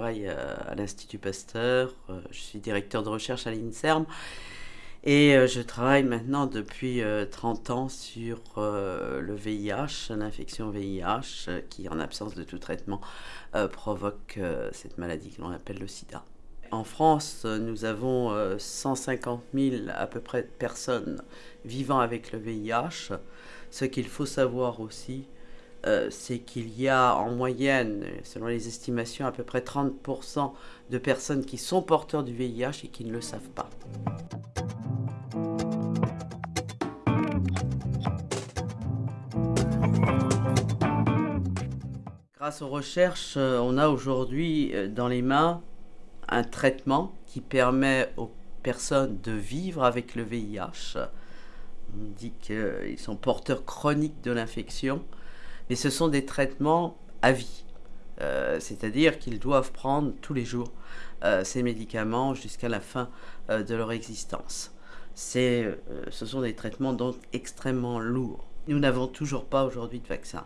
travaille à l'Institut Pasteur, je suis directeur de recherche à l'INSERM et je travaille maintenant depuis 30 ans sur le VIH, l'infection VIH qui en absence de tout traitement provoque cette maladie que l'on appelle le sida. En France, nous avons 150 000 à peu près personnes vivant avec le VIH. Ce qu'il faut savoir aussi, euh, c'est qu'il y a en moyenne, selon les estimations, à peu près 30% de personnes qui sont porteurs du VIH et qui ne le savent pas. Grâce aux recherches, euh, on a aujourd'hui euh, dans les mains un traitement qui permet aux personnes de vivre avec le VIH. On dit qu'ils sont porteurs chroniques de l'infection mais ce sont des traitements à vie. Euh, c'est-à-dire qu'ils doivent prendre tous les jours euh, ces médicaments jusqu'à la fin euh, de leur existence. ce sont des traitements donc extrêmement lourds. Nous n'avons toujours pas aujourd'hui de vaccin.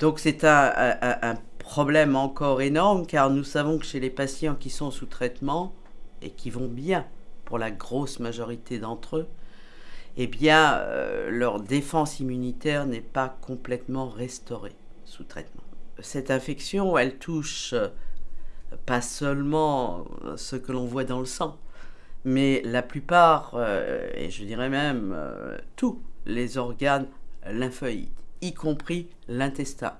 Donc c'est un, problème encore énorme car nous savons que chez les patients qui sont sous traitement et qui vont bien pour la grosse majorité d'entre eux, eh bien, euh, leur défense immunitaire n'est pas complètement restaurée sous traitement. Cette infection, elle touche euh, pas seulement ce que l'on voit dans le sang, mais la plupart, euh, et je dirais même tous les organes lymphoïdes, y compris l'intestin.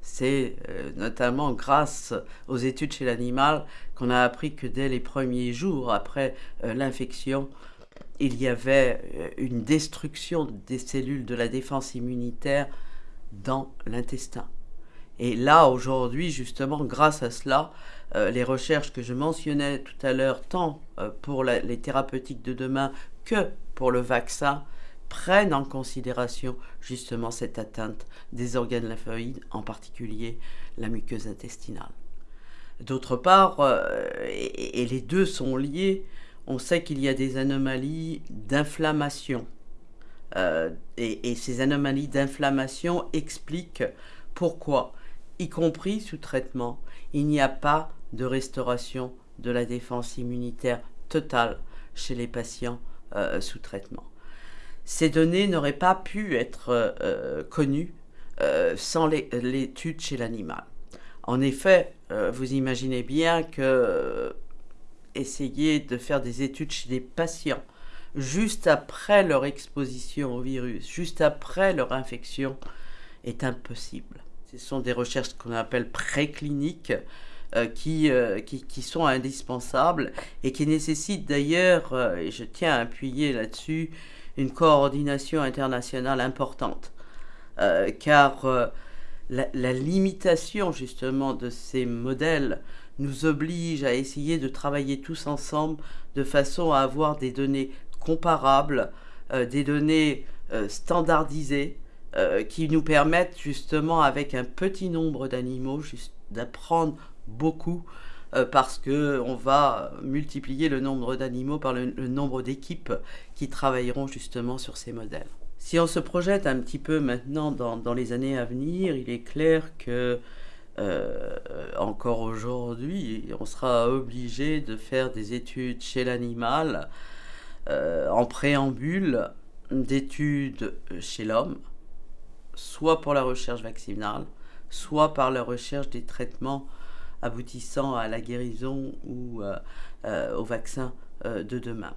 C'est notamment grâce aux études chez l'animal qu'on a appris que dès les premiers jours après l'infection, il y avait euh, une destruction des cellules de la défense immunitaire dans l'intestin. Et là, aujourd'hui, justement, grâce à cela, euh, les recherches que je mentionnais tout à l'heure, tant euh, pour les thérapeutiques de demain que pour le vaccin, prennent en considération justement cette atteinte des organes lymphoïdes, en particulier la muqueuse intestinale. D'autre part, et, les deux sont liés, on sait qu'il y a des anomalies d'inflammation. Euh, et, ces anomalies d'inflammation expliquent pourquoi, y compris sous traitement, il n'y a pas de restauration de la défense immunitaire totale chez les patients euh, sous traitement. Ces données n'auraient pas pu être euh, connues sans l'étude chez l'animal. En effet, vous imaginez bien que essayer de faire des études chez des patients juste après leur exposition au virus, juste après leur infection, est impossible. Ce sont des recherches qu'on appelle précliniques euh, qui, euh, qui, qui, sont indispensables et qui nécessitent d'ailleurs, euh, et je tiens à appuyer là-dessus, une coordination internationale importante. car la, limitation justement de ces modèles nous oblige à essayer de travailler tous ensemble de façon à avoir des données comparables, euh, des données euh, standardisées, euh, qui nous permettent justement avec un petit nombre d'animaux d'apprendre beaucoup parce qu'on va multiplier le nombre d'animaux par le, nombre d'équipes qui travailleront justement sur ces modèles. Si on se projette un petit peu maintenant dans, dans les années à venir, il est clair que euh, encore aujourd'hui, on sera obligé de faire des études chez l'animal euh, en préambule d'études chez l'homme, soit pour la recherche vaccinale, soit par la recherche des traitements aboutissant à la guérison ou euh, au vaccin de demain.